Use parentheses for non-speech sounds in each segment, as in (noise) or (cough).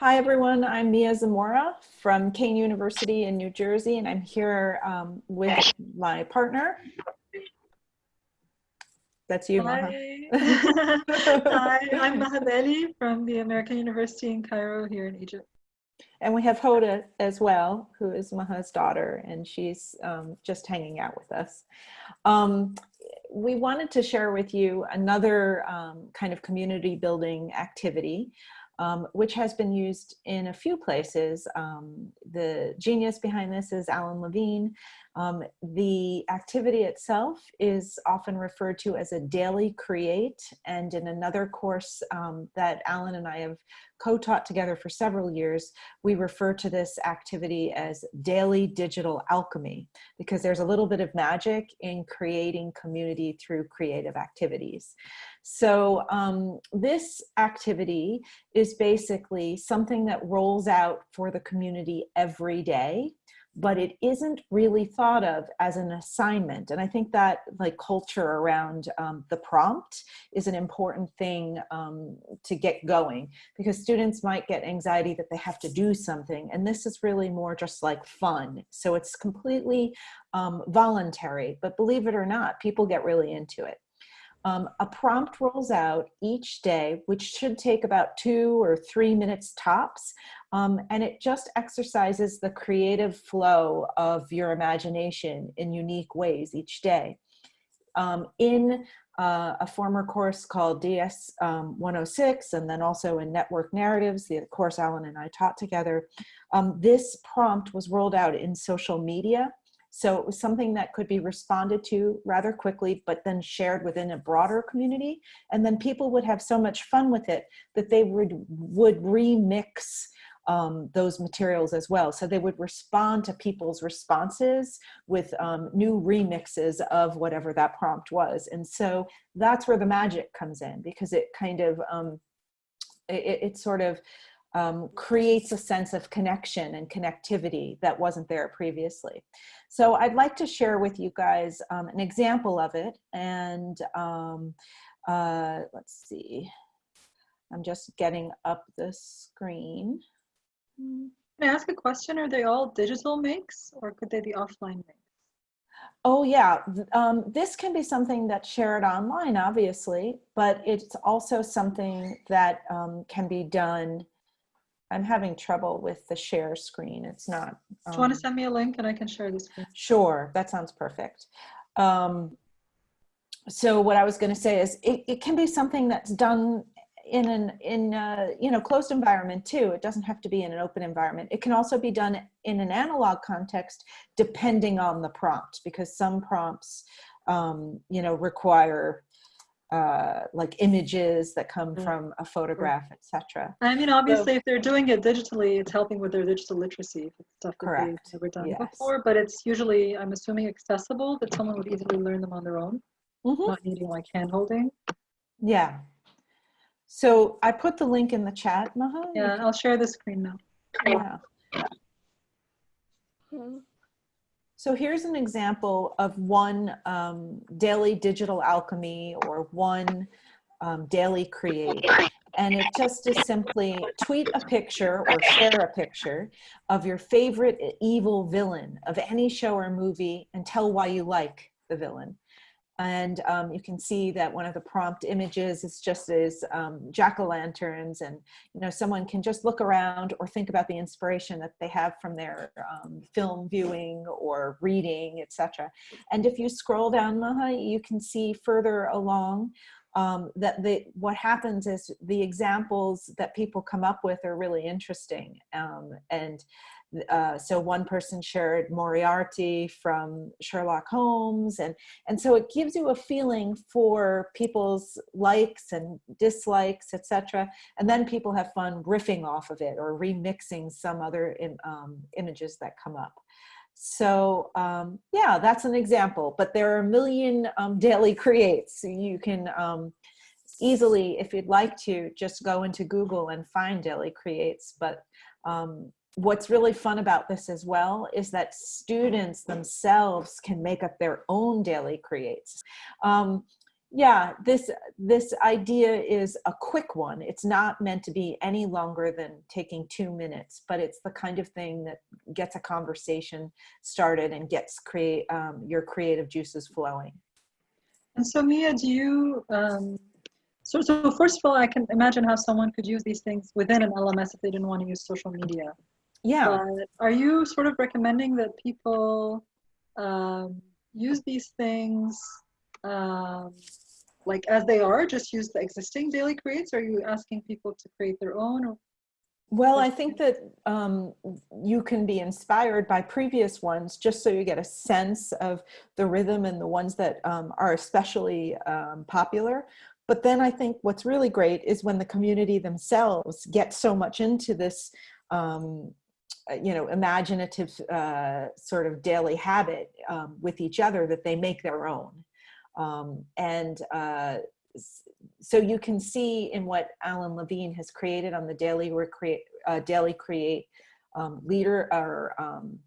Hi, everyone. I'm Mia Zamora from Kean University in New Jersey, and I'm here um, with my partner. That's you, Maha. Hi. (laughs) Hi, I'm Maha Bali from the American University in Cairo here in Egypt. And we have Hoda as well, who is Maha's daughter, and she's um, just hanging out with us. Um, we wanted to share with you another um, kind of community building activity um, which has been used in a few places. Um, the genius behind this is Alan Levine. Um, the activity itself is often referred to as a daily create, and in another course um, that Alan and I have co-taught together for several years, we refer to this activity as daily digital alchemy, because there's a little bit of magic in creating community through creative activities. So um, this activity is basically something that rolls out for the community every day but it isn't really thought of as an assignment. And I think that like culture around um, the prompt is an important thing um, to get going because students might get anxiety that they have to do something. And this is really more just like fun. So it's completely um, voluntary, but believe it or not, people get really into it. Um, a prompt rolls out each day, which should take about two or three minutes tops. Um, and it just exercises the creative flow of your imagination in unique ways each day. Um, in uh, a former course called DS um, 106 and then also in Network Narratives, the course Alan and I taught together, um, this prompt was rolled out in social media so it was something that could be responded to rather quickly, but then shared within a broader community. And then people would have so much fun with it that they would, would remix um, those materials as well. So they would respond to people's responses with um, new remixes of whatever that prompt was. And so that's where the magic comes in because it kind of, um, it, it sort of um, creates a sense of connection and connectivity that wasn't there previously. So I'd like to share with you guys um, an example of it. And um, uh, let's see, I'm just getting up the screen. Can I ask a question? Are they all digital makes or could they be offline makes? Oh yeah, um, this can be something that's shared online, obviously, but it's also something that um, can be done I'm having trouble with the share screen. It's not. Um, Do you want to send me a link and I can share the screen? Sure, that sounds perfect. Um, so what I was going to say is it, it can be something that's done in an in a, you know closed environment too. It doesn't have to be in an open environment. It can also be done in an analog context depending on the prompt because some prompts um, you know require uh, like images that come from a photograph, etc. I mean, obviously, so, if they're doing it digitally, it's helping with their digital literacy, stuff that correct. they've never done yes. before. But it's usually, I'm assuming, accessible that someone would easily learn them on their own, mm -hmm. not needing like hand holding. Yeah. So I put the link in the chat, Maha. Yeah, I'll share the screen now. Yeah. yeah. So here's an example of one um, daily digital alchemy or one um, daily create. And it just is simply tweet a picture or share a picture of your favorite evil villain of any show or movie and tell why you like the villain. And um, you can see that one of the prompt images is just as um, jack-o'-lanterns and you know someone can just look around or think about the inspiration that they have from their um, film viewing or reading, etc. And if you scroll down, Maha, you can see further along um, that the, what happens is the examples that people come up with are really interesting. Um, and uh, so one person shared Moriarty from Sherlock Holmes. And, and so it gives you a feeling for people's likes and dislikes, etc. And then people have fun riffing off of it or remixing some other Im um, images that come up. So um, yeah, that's an example, but there are a million um, daily creates. You can um, easily, if you'd like to, just go into Google and find daily creates. But um, what's really fun about this as well is that students themselves can make up their own daily creates. Um, Yeah, this this idea is a quick one. It's not meant to be any longer than taking two minutes, but it's the kind of thing that gets a conversation started and gets create um, your creative juices flowing. And so, Mia, do you? Um, so, so first of all, I can imagine how someone could use these things within an LMS if they didn't want to use social media. Yeah. But are you sort of recommending that people um, use these things um, like as they are, just use the existing daily creates? Or are you asking people to create their own? Or? Well, I think that um, you can be inspired by previous ones just so you get a sense of the rhythm and the ones that um, are especially um, popular. But then I think what's really great is when the community themselves get so much into this um, you know, imaginative uh, sort of daily habit um, with each other that they make their own. Um, and uh, so you can see in what Alan Levine has created on the Daily, Recreate, uh, Daily Create um, leader or um,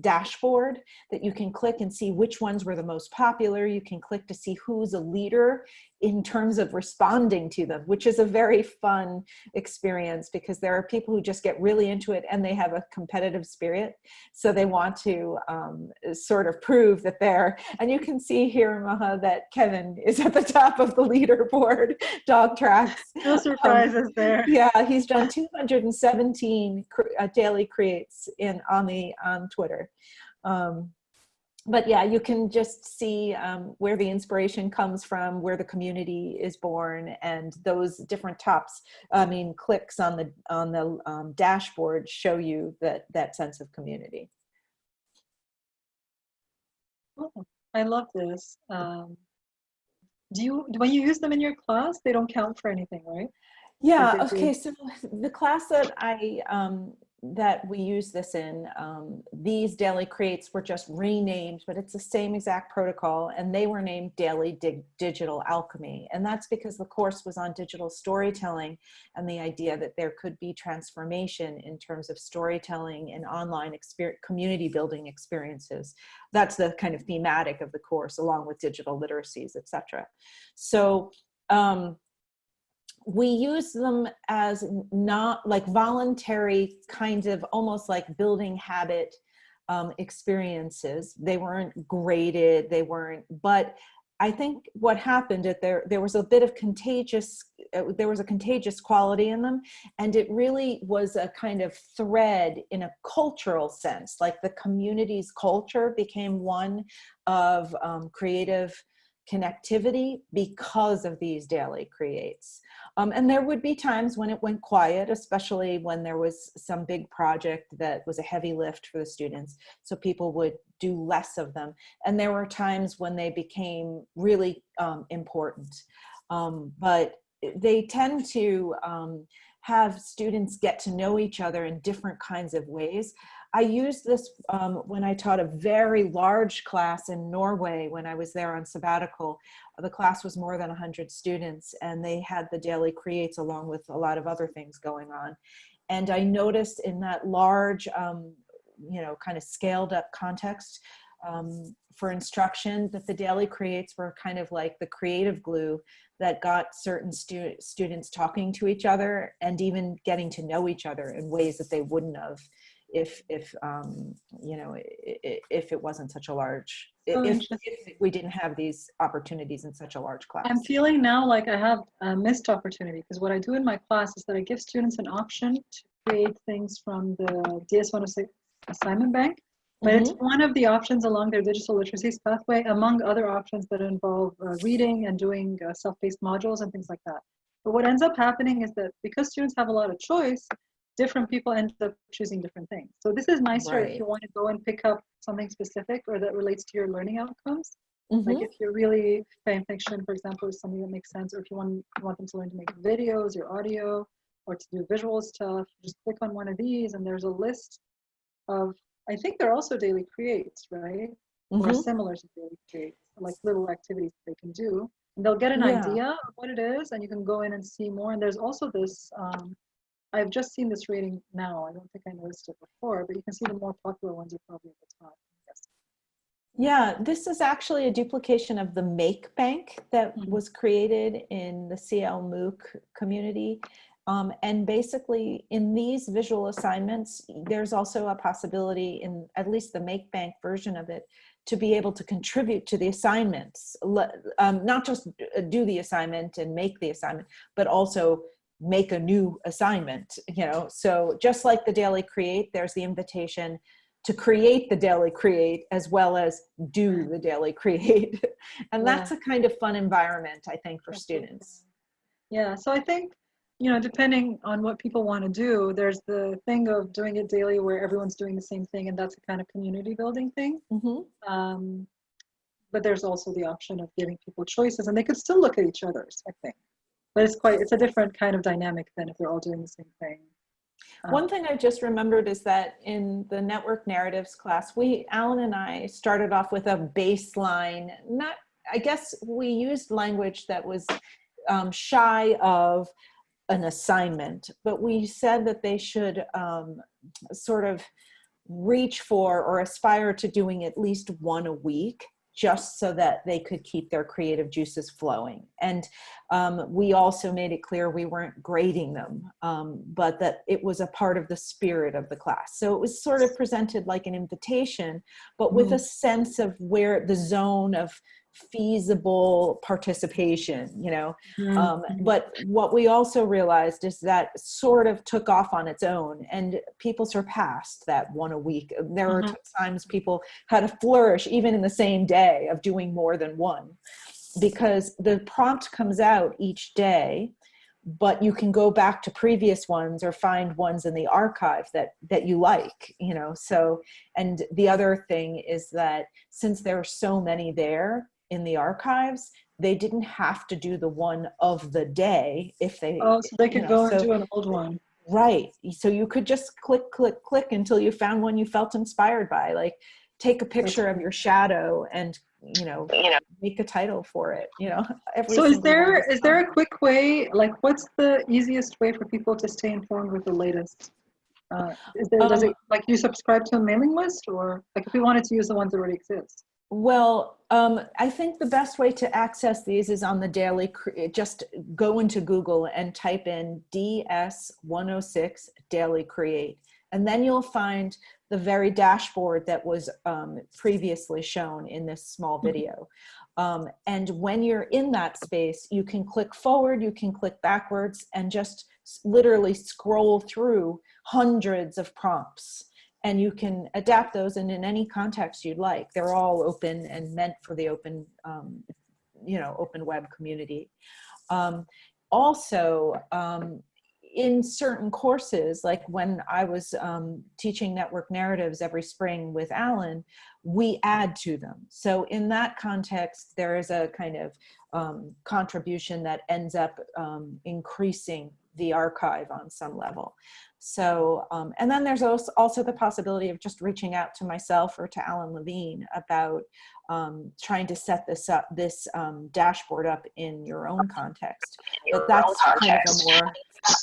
dashboard that you can click and see which ones were the most popular. You can click to see who's a leader in terms of responding to them, which is a very fun experience because there are people who just get really into it and they have a competitive spirit. So they want to um, sort of prove that they're, and you can see here, Maha, that Kevin is at the top of the leaderboard, dogtrax. No surprises um, there. Yeah, he's done 217 uh, daily creates in on the on Twitter. Um, but yeah, you can just see um, where the inspiration comes from, where the community is born, and those different tops. I mean, clicks on the on the um, dashboard show you that that sense of community. Oh, I love this. Um, do you when you use them in your class? They don't count for anything, right? Yeah. Okay. So the class that I um, that we use this in, um, these daily creates were just renamed, but it's the same exact protocol and they were named Daily Dig Digital Alchemy. And that's because the course was on digital storytelling and the idea that there could be transformation in terms of storytelling and online community building experiences. That's the kind of thematic of the course along with digital literacies, etc. So um, we use them as not like voluntary kinds of almost like building habit um, experiences. They weren't graded, they weren't, but I think what happened at there, there was a bit of contagious, uh, there was a contagious quality in them. And it really was a kind of thread in a cultural sense, like the community's culture became one of um, creative connectivity because of these daily creates. Um, and there would be times when it went quiet, especially when there was some big project that was a heavy lift for the students. So people would do less of them. And there were times when they became really um, important. Um, but they tend to um, have students get to know each other in different kinds of ways. I used this um, when I taught a very large class in Norway when I was there on sabbatical. The class was more than 100 students and they had the daily creates along with a lot of other things going on. And I noticed in that large, um, you know, kind of scaled up context um, for instruction that the daily creates were kind of like the creative glue that got certain stu students talking to each other and even getting to know each other in ways that they wouldn't have if if um, you know if it wasn't such a large oh, if, if, we didn't have these opportunities in such a large class. I'm feeling now like I have a missed opportunity because what I do in my class is that I give students an option to create things from the DS106 assignment bank. But mm -hmm. it's mm-hmm. one of the options along their digital literacies pathway, among other options that involve uh, reading and doing uh, self-paced modules and things like that. But what ends up happening is that because students have a lot of choice, different people end up choosing different things. So this is nicer right. if you want to go and pick up something specific or that relates to your learning outcomes. Mm-hmm. Like if you're really fan fiction, for example, is something that makes sense, or if you want you want them to learn to make videos or audio or to do visual stuff, just click on one of these and there's a list of I think they're also daily creates, right? Mm-hmm. Or similar to daily creates, like little activities they can do. And they'll get an yeah. idea of what it is, and you can go in and see more. And there's also this um, I've just seen this rating now. I don't think I noticed it before, but you can see the more popular ones are probably at the top. Yeah, this is actually a duplication of the Make Bank that Mhm. was created in the CL MOOC community. Um, and basically in these visual assignments, there's also a possibility in at least the Make Bank version of it to be able to contribute to the assignments, um, not just uh, do the assignment and make the assignment, but also make a new assignment, you know? So just like the Daily Create, there's the invitation to create the daily create as well as do the daily create (laughs) and Yeah. that's a kind of fun environment i think for students Yeah, so I think, you know, depending on what people want to do, there's the thing of doing it daily where everyone's doing the same thing, and that's a kind of community building thing. Mhm. Um, but there's also the option of giving people choices, and they could still look at each other's, I think. But it's quite, it's a different kind of dynamic than if they're all doing the same thing. Um, one thing i just remembered is that in the network narratives class we alan and i started off with a baseline not i guess we used language that was um, shy of an assignment but we said that they should um, sort of reach for or aspire to doing at least one a week just so that they could keep their creative juices flowing. And um, we also made it clear we weren't grading them, um, but that it was a part of the spirit of the class. So it was sort of presented like an invitation, but with a sense of where the zone of feasible participation, you know, um, mhm. but what we also realized is that sort of took off on its own and people surpassed that one a week. There were Mhm. times people had a flourish even in the same day of doing more than one because the prompt comes out each day but you can go back to previous ones or find ones in the archive that that you like you know so and the other thing is that since there are so many there in the archives they didn't have to do the one of the day if they Oh, so they could know, go and so- do an old one. right so you could just click click click until you found one you felt inspired by like take a picture of your shadow and you know you know, make a title for it you know (laughs) every So is there is is there a quick way? Like, what's the easiest way for people to stay informed with the latest? Uh, is there, does Um, it like you subscribe to a mailing list, or like if we wanted to use the ones that already exist? Well, um, I think the best way to access these is on the daily, just go into Google and type in DS106 Daily Create. And then you'll find the very dashboard that was um, previously shown in this small Mhm. video. Um, and when you're in that space, you can click forward, you can click backwards, and just literally scroll through hundreds of prompts and you can adapt those and in any context you'd like. They're all open and meant for the open, um, you know, open web community. Um, also, um, in certain courses, like when I was um, teaching network narratives every spring with Alan, we add to them. So in that context, there is a kind of um, contribution that ends up um, increasing the archive on some level. So, um, and then there's also, also the possibility of just reaching out to myself or to Alan Levine about um, trying to set this up, this um, dashboard up in your own context. But that's kind of a more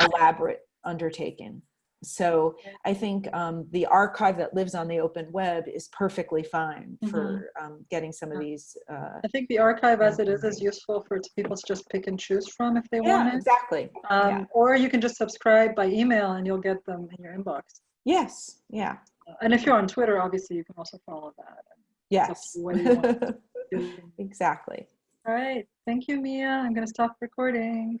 elaborate undertaking. So I think um, the archive that lives on the open web is perfectly fine for um, getting some of these. Uh, I think the archive as it is is useful for people to just pick and choose from if they yeah, want it. exactly. Um, yeah. Or you can just subscribe by email and you'll get them in your inbox. Yes. Yeah. And if you're on Twitter, obviously you can also follow that. Yes. to what you want. (laughs) exactly. All right. Thank you, Mia. I'm going to stop recording.